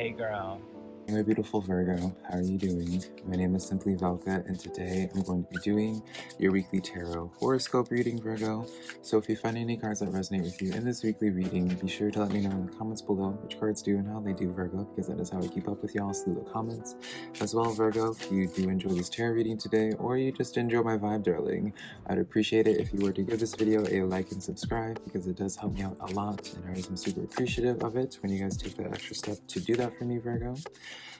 Hey girl. My beautiful Virgo, how are you doing? My name is Simply Velka and today I'm going to be doing your weekly tarot horoscope reading, Virgo. So if you find any cards that resonate with you in this weekly reading, be sure to let me know in the comments below which cards do and how they do, Virgo, because that is how I keep up with y'all through the comments. As well, Virgo, if you do enjoy this tarot reading today or you just enjoy my vibe, darling, I'd appreciate it if you were to give this video a like and subscribe because it does help me out a lot and I am super appreciative of it when you guys take that extra step to do that for me, Virgo.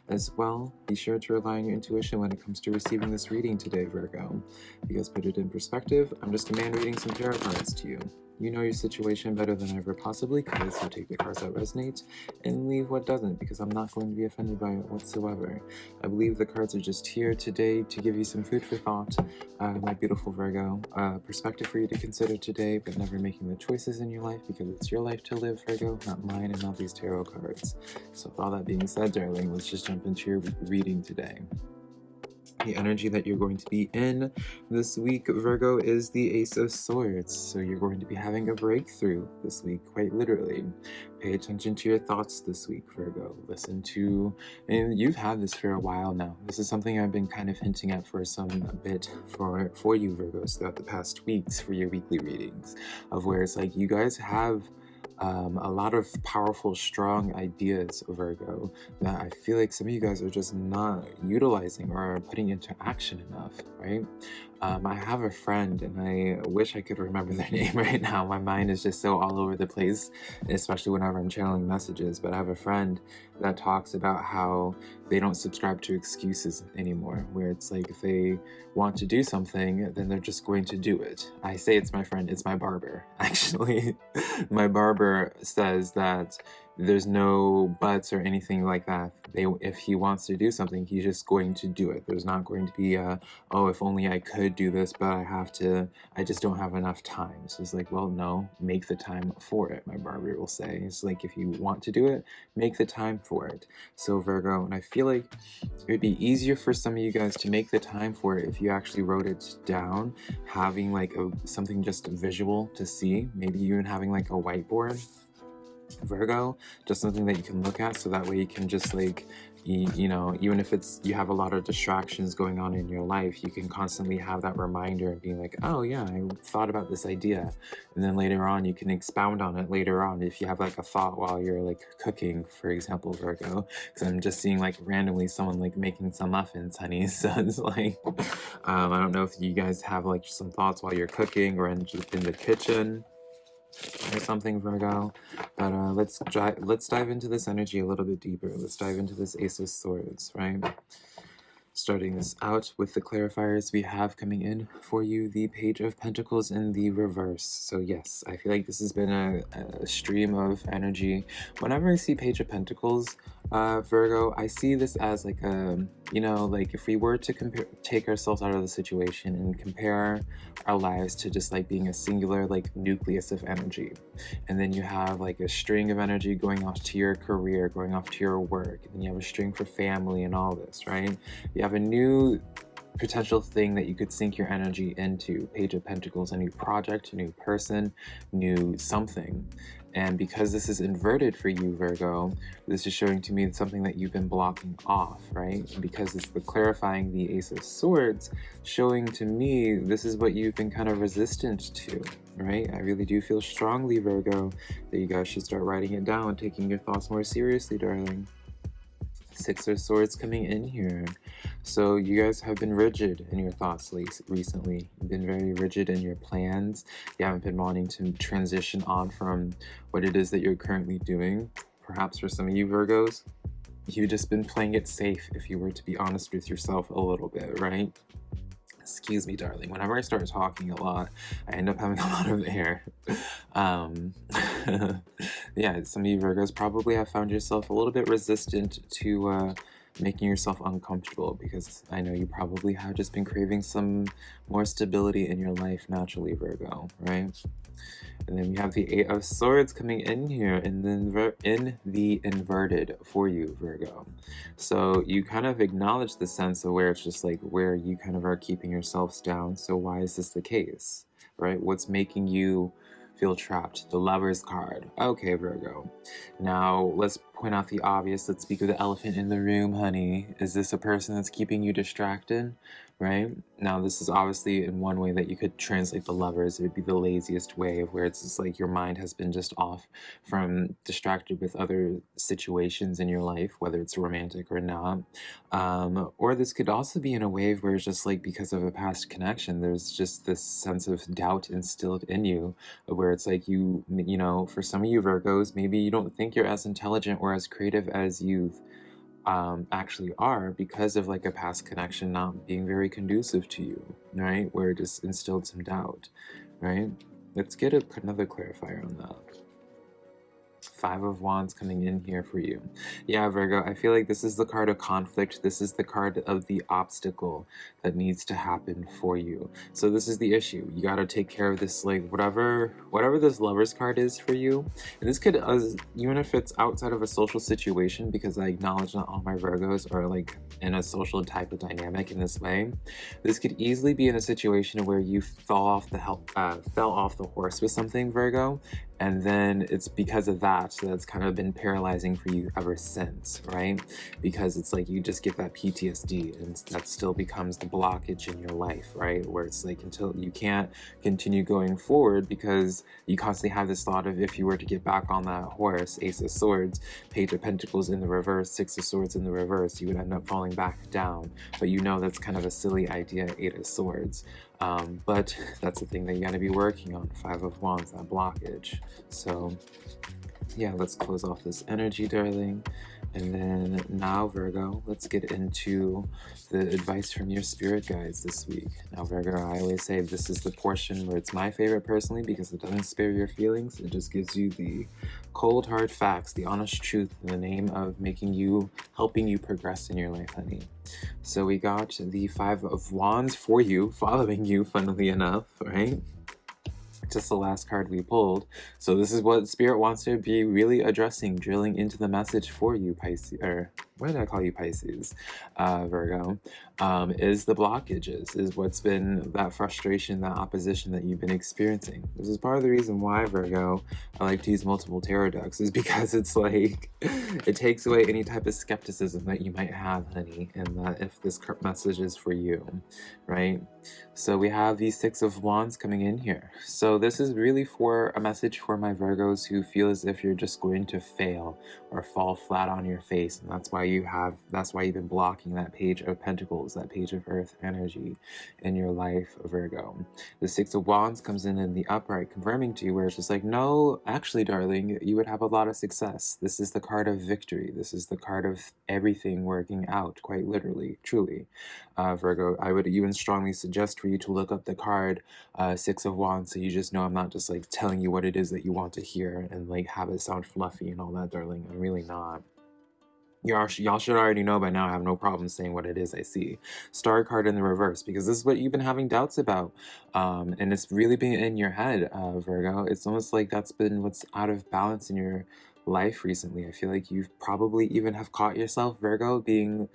As well, be sure to rely on your intuition when it comes to receiving this reading today, Virgo. Because put it in perspective, I'm just a man reading some tarot cards to you. You know your situation better than ever possibly could, so take the cards that resonate and leave what doesn't, because I'm not going to be offended by it whatsoever. I believe the cards are just here today to give you some food for thought, uh, my beautiful Virgo. Uh, perspective for you to consider today, but never making the choices in your life, because it's your life to live, Virgo, not mine and not these tarot cards. So with all that being said, darling, let's just jump into your reading today the energy that you're going to be in this week, Virgo, is the Ace of Swords. So you're going to be having a breakthrough this week, quite literally. Pay attention to your thoughts this week, Virgo. Listen to, and you've had this for a while now. This is something I've been kind of hinting at for some bit for, for you, Virgos, throughout the past weeks for your weekly readings, of where it's like you guys have um, a lot of powerful, strong ideas, Virgo, that I feel like some of you guys are just not utilizing or putting into action enough, right? Um, I have a friend and I wish I could remember their name right now. My mind is just so all over the place, especially whenever I'm channeling messages. But I have a friend that talks about how they don't subscribe to excuses anymore, where it's like if they want to do something, then they're just going to do it. I say it's my friend, it's my barber, actually. my barber says that there's no buts or anything like that. They, if he wants to do something, he's just going to do it. There's not going to be a, oh, if only I could do this, but I have to, I just don't have enough time. So it's like, well, no, make the time for it, my barber will say. It's like, if you want to do it, make the time for it. So Virgo, and I feel like it would be easier for some of you guys to make the time for it if you actually wrote it down, having like a, something just visual to see, maybe even having like a whiteboard Virgo, just something that you can look at so that way you can just like, you, know, even if it's, you have a lot of distractions going on in your life, you can constantly have that reminder and being like, oh yeah, I thought about this idea. And then later on, you can expound on it later on if you have like a thought while you're like cooking, for example, Virgo. Because I'm just seeing like randomly someone like making some muffins, honey. So it's like, um, I don't know if you guys have like some thoughts while you're cooking or in, in the kitchen or something, Virgo. But uh, let's let's dive into this energy a little bit deeper. Let's dive into this Ace of Swords, right? Starting this out with the clarifiers we have coming in for you, the Page of Pentacles in the reverse. So yes, I feel like this has been a, a stream of energy. Whenever I see Page of Pentacles, uh, Virgo, I see this as like a, you know, like if we were to compare, take ourselves out of the situation and compare our lives to just like being a singular like nucleus of energy. And then you have like a string of energy going off to your career, going off to your work. And you have a string for family and all this, right? You have a new potential thing that you could sink your energy into. Page of Pentacles, a new project, a new person, new something. And because this is inverted for you, Virgo, this is showing to me something that you've been blocking off, right? because it's the clarifying the Ace of Swords, showing to me this is what you've been kind of resistant to, right? I really do feel strongly, Virgo, that you guys should start writing it down, taking your thoughts more seriously, darling. Six of Swords coming in here. So you guys have been rigid in your thoughts recently. You've been very rigid in your plans. You haven't been wanting to transition on from what it is that you're currently doing. Perhaps for some of you Virgos, you've just been playing it safe if you were to be honest with yourself a little bit, right? Excuse me, darling. Whenever I start talking a lot, I end up having a lot of air. Um, yeah, some of you Virgos probably have found yourself a little bit resistant to uh, making yourself uncomfortable because I know you probably have just been craving some more stability in your life naturally, Virgo, right? And then we have the Eight of Swords coming in here and then in the inverted for you, Virgo. So you kind of acknowledge the sense of where it's just like where you kind of are keeping yourselves down. So why is this the case, right? What's making you feel trapped? The Lover's card. Okay, Virgo. Now let's point out the obvious. Let's speak of the elephant in the room, honey. Is this a person that's keeping you distracted? right? Now, this is obviously in one way that you could translate the lovers. It would be the laziest way of where it's just like your mind has been just off from distracted with other situations in your life, whether it's romantic or not. Um, or this could also be in a wave where it's just like because of a past connection, there's just this sense of doubt instilled in you, where it's like you, you know, for some of you Virgos, maybe you don't think you're as intelligent or as creative as you've um, actually are because of like a past connection not being very conducive to you, right? Where it just instilled some doubt, right? Let's get a, another clarifier on that. Five of Wands coming in here for you. Yeah, Virgo, I feel like this is the card of conflict. This is the card of the obstacle that needs to happen for you. So this is the issue. You got to take care of this, like, whatever whatever this lover's card is for you. And this could, uh, even if it's outside of a social situation, because I acknowledge not all my Virgos are, like, in a social type of dynamic in this way. This could easily be in a situation where you fell off the help, uh, fell off the horse with something, Virgo, and then it's because of that that's kind of been paralyzing for you ever since right? Because it's like you just get that ptsd and that still becomes the blockage in your life right? Where it's like until you can't continue going forward because you constantly have this thought of if you were to get back on that horse ace of swords page of pentacles in the reverse six of swords in the reverse you would end up falling back down. But you know that's kind of a silly idea eight of swords um, but that's the thing that you got to be working on. Five of Wands, that blockage. So yeah, let's close off this energy, darling. And then now, Virgo, let's get into the advice from your spirit guides this week. Now, Virgo, I always say this is the portion where it's my favorite personally because it doesn't spare your feelings. It just gives you the cold, hard facts, the honest truth in the name of making you, helping you progress in your life, honey. So we got the Five of Wands for you, following you, funnily enough, right? Just the last card we pulled. So this is what Spirit wants to be really addressing, drilling into the message for you, Pisces, or what did I call you, Pisces, uh, Virgo, um, is the blockages, is what's been that frustration, that opposition that you've been experiencing. This is part of the reason why, Virgo, I like to use multiple tarot decks, is because it's like, it takes away any type of skepticism that you might have, honey, and that if this message is for you, right? So we have these Six of Wands coming in here. So this is really for a message for my Virgos who feel as if you're just going to fail or fall flat on your face, and that's why you have that's why you've been blocking that page of pentacles that page of earth energy in your life virgo. The six of wands comes in in the upright confirming to you where it's just like no actually darling you would have a lot of success. This is the card of victory. This is the card of everything working out quite literally truly. Uh, virgo i would even strongly suggest for you to look up the card uh, six of wands so you just know i'm not just like telling you what it is that you want to hear and like have it sound fluffy and all that darling. I'm really not Y'all, y'all should already know by now I have no problem saying what it is I see. Star card in the reverse, because this is what you've been having doubts about. Um, and it's really been in your head, uh, Virgo. It's almost like that's been what's out of balance in your life recently. I feel like you've probably even have caught yourself, Virgo, being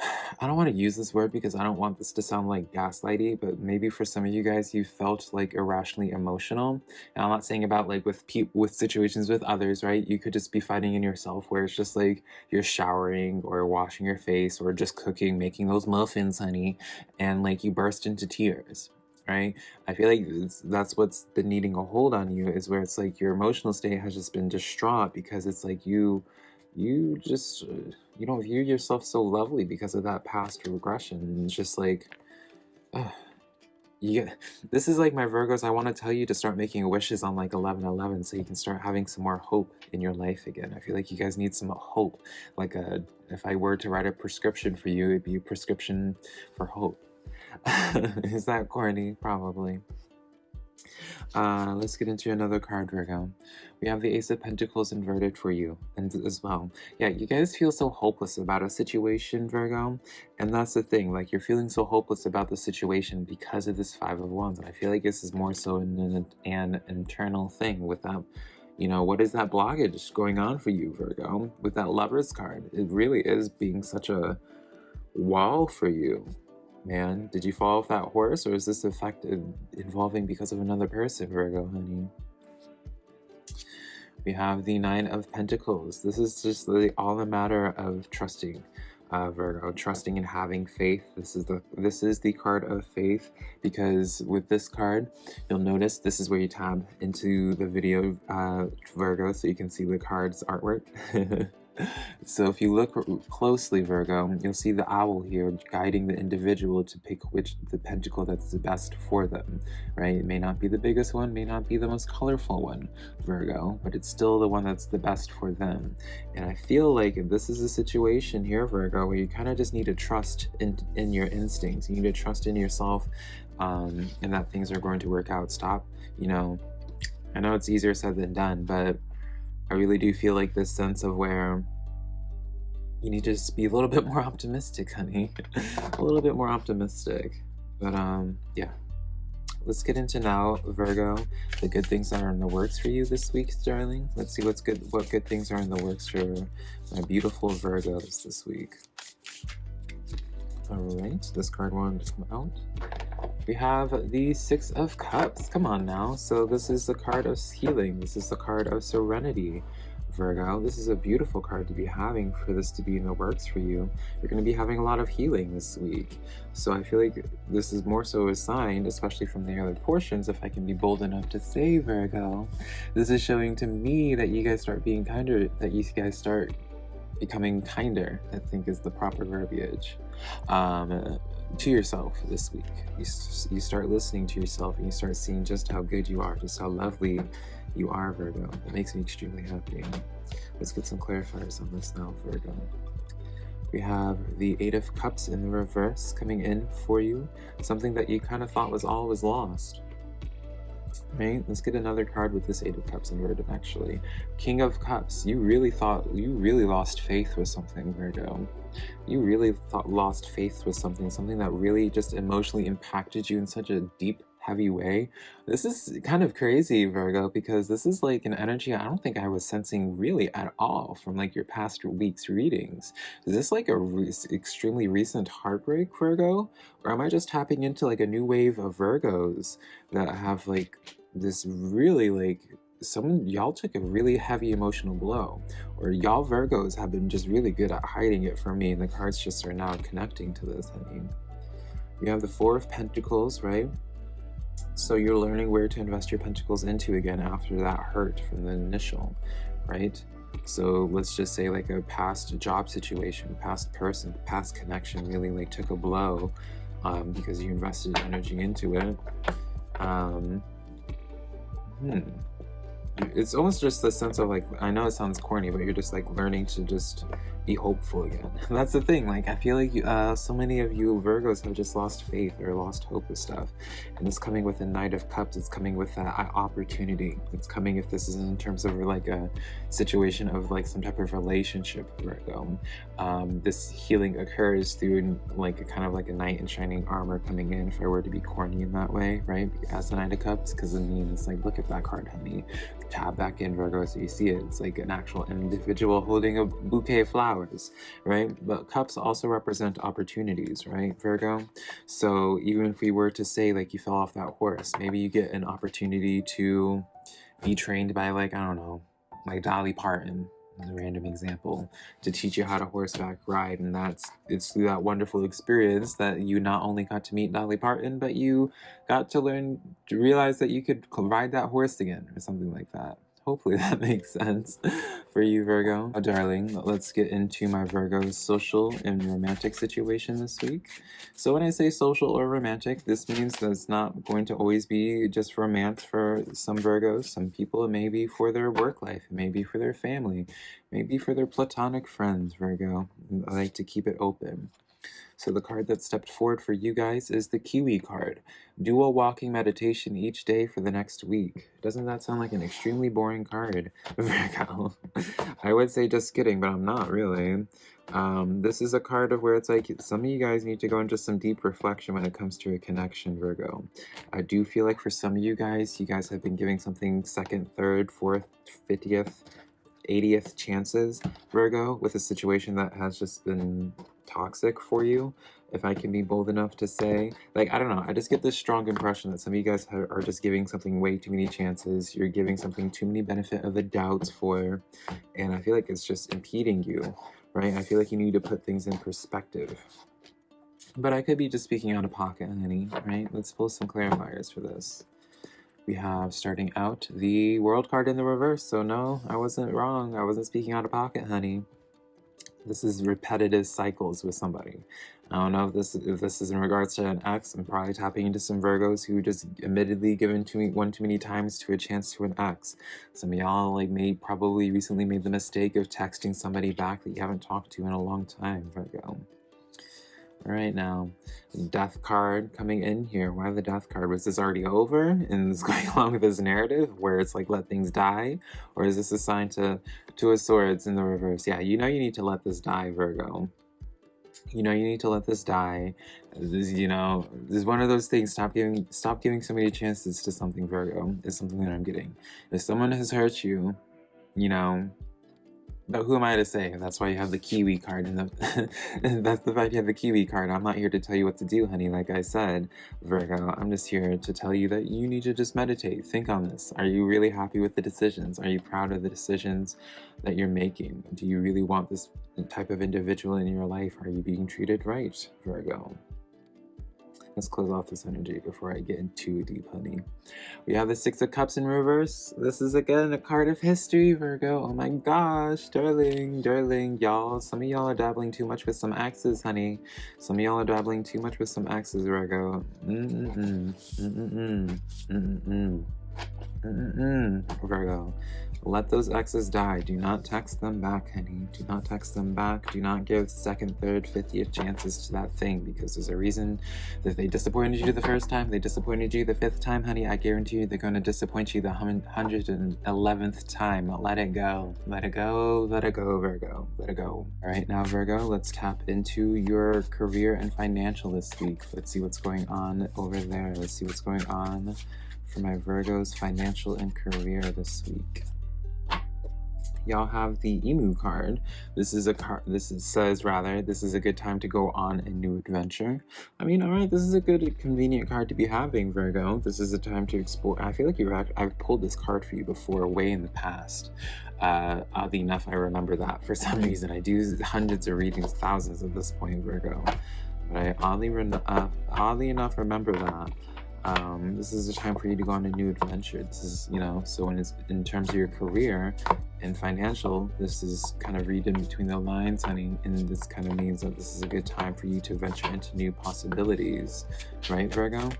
I don't want to use this word because I don't want this to sound like gaslighty, but maybe for some of you guys, you felt like irrationally emotional. And I'm not saying about like with pe with situations with others, right? You could just be fighting in yourself where it's just like you're showering or washing your face or just cooking, making those muffins, honey, and like you burst into tears. Right? I feel like that's what's been needing a hold on you is where it's like your emotional state has just been distraught because it's like you you just uh, you don't view yourself so lovely because of that past regression and it's just like uh, this is like my virgos i want to tell you to start making wishes on like 11 11 so you can start having some more hope in your life again. I feel like you guys need some hope like a if i were to write a prescription for you it'd be a prescription for hope. Is that corny? Probably uh, let's get into another card, Virgo. We have the Ace of Pentacles inverted for you and as well. Yeah, you guys feel so hopeless about a situation, Virgo. And that's the thing, like you're feeling so hopeless about the situation because of this Five of Wands. And I feel like this is more so an, an internal thing with that you know, what is that blockage going on for you, Virgo? With that Lover's card, it really is being such a wall for you man. Did you fall off that horse, or is this effect involving because of another person, Virgo, honey? we have the Nine of Pentacles. This is just all a matter of trusting. Uh, Virgo, trusting and having faith. This is the this is the card of faith because with this card, you'll notice this is where you tab into the video uh, Virgo, so you can see the card's artwork. so if you look closely, Virgo, you'll see the owl here guiding the individual to pick which the pentacle that's the best for them, right? It may not be the biggest one, may not be the most colorful one, Virgo, but it's still the one that's the best for them. And I feel like this is a situation here, Virgo, where you kind of just need to trust in, in your instincts. You need to trust in yourself um, and that things are going to work out. Stop, you know, I know it's easier said than done, but I really do feel like this sense of where you need to just be a little bit more optimistic, honey. a little bit more optimistic. But um, yeah. Let's get into now, Virgo, the good things that are in the works for you this week, darling. Let's see what's good, what good things are in the works for my beautiful Virgos this week. All right, this card wanted to come out. We have the Six of Cups. Come on now. So this is the card of healing. This is the card of serenity. Virgo, this is a beautiful card to be having for this to be in the works for you. You're going to be having a lot of healing this week. So I feel like this is more so a sign, especially from the other portions, if I can be bold enough to say, Virgo. This is showing to me that you guys start being kinder, that you guys start becoming kinder, I think is the proper verbiage. Um, to yourself this week. You, you start listening to yourself and you start seeing just how good you are, just how lovely you are, Virgo. It makes me extremely happy. Let's get some clarifiers on this now, Virgo. We have the Eight of Cups in the reverse coming in for you. Something that you kind of thought was all was lost. Right? Let's get another card with this Eight of Cups inverted, actually. King of Cups. You really thought, you really lost faith with something, Virgo you really thought, lost faith with something, something that really just emotionally impacted you in such a deep, heavy way. This is kind of crazy, Virgo, because this is like an energy I don't think I was sensing really at all from like your past week's readings. Is this like a re extremely recent heartbreak, Virgo? Or am I just tapping into like a new wave of Virgos that have like this really like some y'all took a really heavy emotional blow or y'all virgos have been just really good at hiding it from me and the cards just are now connecting to this i mean you have the four of pentacles right so you're learning where to invest your pentacles into again after that hurt from the initial right? So let's just say like a past job situation past person past connection really like took a blow um, because you invested energy into it. Um, hmm. It's almost just the sense of like i know it sounds corny but you're just like learning to just be hopeful again. That's the thing like i feel like uh, so many of you virgos have just lost faith or lost hope with stuff. And it's coming with a knight of cups it's coming with that opportunity. It's coming if this is in terms of like a situation of like some type of relationship virgo. Um, this healing occurs through like a kind of like a knight in shining armor coming in if i were to be corny in that way right? As the knight of cups because it means like look at that card honey. Tab back in Virgo so you see it. It's like an actual individual holding a bouquet of flowers, right? But cups also represent opportunities, right, Virgo? So even if we were to say like you fell off that horse, maybe you get an opportunity to be trained by like, I don't know, like Dolly Parton, as a random example to teach you how to horseback ride and that's it's through that wonderful experience that you not only got to meet Dolly Parton but you got to learn to realize that you could ride that horse again or something like that Hopefully that makes sense for you, Virgo. Oh, darling, let's get into my Virgo's social and romantic situation this week. So when I say social or romantic, this means that it's not going to always be just romance for some Virgos. Some people, it may be for their work life, it may be for their family, maybe for their platonic friends, Virgo. I like to keep it open. So the card that stepped forward for you guys is the Kiwi card. Do a walking meditation each day for the next week. Doesn't that sound like an extremely boring card, Virgo? I would say just kidding, but I'm not really. Um, this is a card of where it's like some of you guys need to go into some deep reflection when it comes to a connection, Virgo. I do feel like for some of you guys, you guys have been giving something second, third, fourth, fiftieth, 80th chances, Virgo, with a situation that has just been toxic for you if I can be bold enough to say. Like, I don't know, I just get this strong impression that some of you guys are just giving something way too many chances. You're giving something too many benefit of the doubts for, and I feel like it's just impeding you, right? I feel like you need to put things in perspective. But I could be just speaking out of pocket, honey, right? Let's pull some clarifiers for this. We have, starting out, the world card in the reverse. So no, I wasn't wrong. I wasn't speaking out of pocket, honey. This is repetitive cycles with somebody. I don't know if this if this is in regards to an ex. I'm probably tapping into some Virgos who just admittedly given to me one too many times to a chance to an ex. Some of y'all like made probably recently made the mistake of texting somebody back that you haven't talked to in a long time, Virgo. All right now, death card coming in here. Why the death card? Was this already over and it's going along with this narrative where it's like let things die? Or is this a sign to two of swords in the reverse? Yeah, you know you need to let this die, Virgo you know, you need to let this die. This, you know, this is one of those things. Stop giving, stop giving so many chances to something, Virgo. Is something that I'm getting. If someone has hurt you, you know, but who am I to say? That's why you have the Kiwi card. And the that's the fact you have the Kiwi card. I'm not here to tell you what to do, honey. Like I said, Virgo, I'm just here to tell you that you need to just meditate. Think on this. Are you really happy with the decisions? Are you proud of the decisions that you're making? Do you really want this type of individual in your life? Are you being treated right, Virgo? Let's close off this energy before I get too deep, honey. We have the Six of Cups in reverse. This is again a card of history, Virgo. Oh my gosh, darling, darling, y'all. Some of y'all are dabbling too much with some axes, honey. Some of y'all are dabbling too much with some axes, Virgo. Mm-mm-mm. Mm-mm-mm. Mm-mm-mm. Mm-mm-mm. Virgo. Let those exes die. Do not text them back, honey. Do not text them back. Do not give second, third, fiftieth chances to that thing because there's a reason that they disappointed you the first time, they disappointed you the fifth time, honey. I guarantee you they're going to disappoint you the 111th time. Let it go. Let it go. Let it go, Virgo. Let it go. All right, now, Virgo, let's tap into your career and financial this week. Let's see what's going on over there. Let's see what's going on for my Virgo's financial and career this week y'all have the emu card. This is a card this is, says rather this is a good time to go on a new adventure. I mean all right this is a good convenient card to be having virgo. This is a time to explore i feel like you're i've pulled this card for you before way in the past. Uh oddly enough i remember that for some reason. I do hundreds of readings thousands at this point virgo. But i oddly uh, oddly enough remember that um, this is a time for you to go on a new adventure. This is, you know, so when it's in terms of your career and financial, this is kind of read in between the lines, honey, and this kind of means that this is a good time for you to venture into new possibilities, right, Virgo?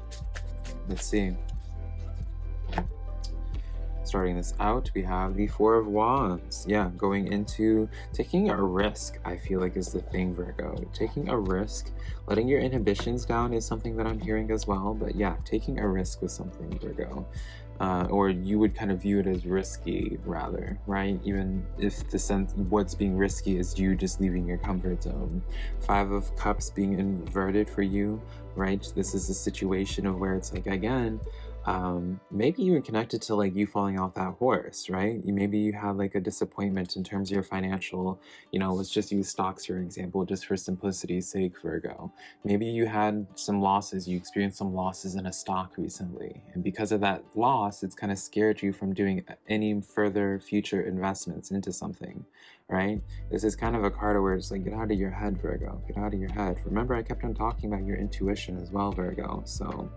Let's see. Starting this out, we have the Four of Wands. Yeah, going into taking a risk, I feel like is the thing, Virgo. Taking a risk, letting your inhibitions down is something that I'm hearing as well. But yeah, taking a risk with something, Virgo. Uh, or you would kind of view it as risky rather, right? Even if the sense what's being risky is you just leaving your comfort zone. Five of Cups being inverted for you, right? This is a situation of where it's like, again, um, maybe even connected to like you falling off that horse, right? Maybe you had like a disappointment in terms of your financial, you know, let's just use stocks for example, just for simplicity's sake, Virgo. Maybe you had some losses, you experienced some losses in a stock recently. And because of that loss, it's kind of scared you from doing any further future investments into something, right? This is kind of a card where it's like, get out of your head, Virgo, get out of your head. Remember, I kept on talking about your intuition as well, Virgo. So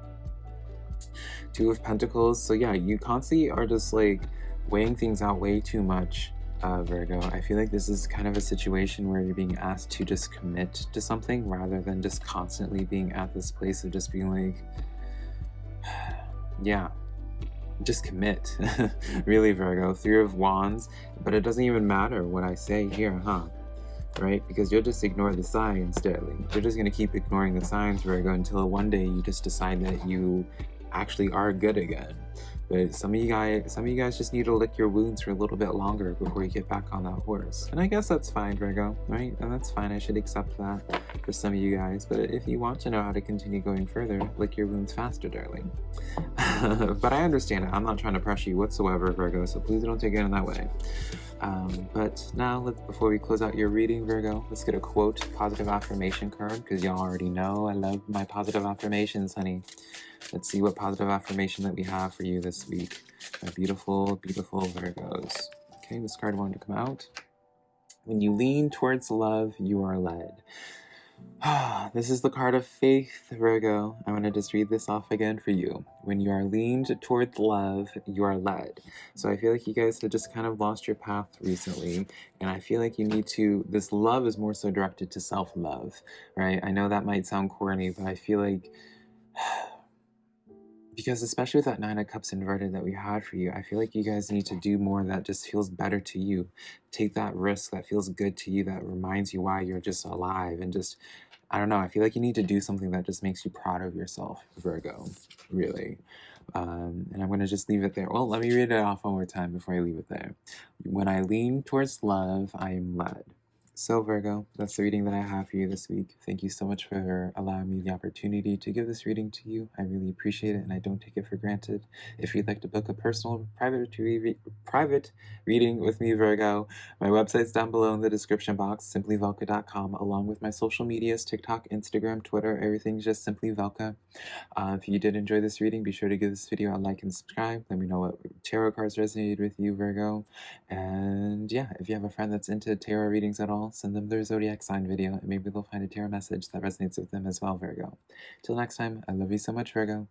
Two of Pentacles. So yeah, you constantly are just like weighing things out way too much, uh, Virgo. I feel like this is kind of a situation where you're being asked to just commit to something rather than just constantly being at this place of just being like, yeah, just commit. really, Virgo. Three of Wands. But it doesn't even matter what I say here, huh? right? Because you'll just ignore the signs, darling. You're just going to keep ignoring the signs, Virgo, until one day you just decide that you actually are good again. But some of you guys, some of you guys just need to lick your wounds for a little bit longer before you get back on that horse. And I guess that's fine, Virgo, right? And that's fine. I should accept that for some of you guys. But if you want to know how to continue going further, lick your wounds faster, darling. but I understand it. I'm not trying to pressure you whatsoever, Virgo. So please don't take it in that way. Um, but now, let's, before we close out your reading, Virgo, let's get a quote, positive affirmation card, because y'all already know I love my positive affirmations, honey. Let's see what positive affirmation that we have for you this week. My beautiful, beautiful Virgos. Okay, this card wanted to come out. When you lean towards love, you are led. this is the card of faith, Virgo. I'm going to just read this off again for you. When you are leaned towards love, you are led. So I feel like you guys have just kind of lost your path recently. And I feel like you need to, this love is more so directed to self-love, right? I know that might sound corny, but I feel like, because especially with that Nine of Cups inverted that we had for you, I feel like you guys need to do more that just feels better to you. Take that risk that feels good to you, that reminds you why you're just alive and just I don't know, I feel like you need to do something that just makes you proud of yourself, Virgo, really. Um, and I'm going to just leave it there. Well, let me read it off one more time before I leave it there. When I lean towards love, I am led. So Virgo, that's the reading that I have for you this week. Thank you so much for allowing me the opportunity to give this reading to you. I really appreciate it and I don't take it for granted. If you'd like to book a personal private, re private reading with me, Virgo, my website's down below in the description box, simplyvelka.com, along with my social medias, TikTok, Instagram, Twitter, everything's just Simply Velka. Uh, if you did enjoy this reading, be sure to give this video a like and subscribe. Let me know what tarot cards resonated with you, Virgo. And yeah, if you have a friend that's into tarot readings at all, send them their zodiac sign video, and maybe they'll find a tarot message that resonates with them as well, Virgo. Till next time, I love you so much, Virgo.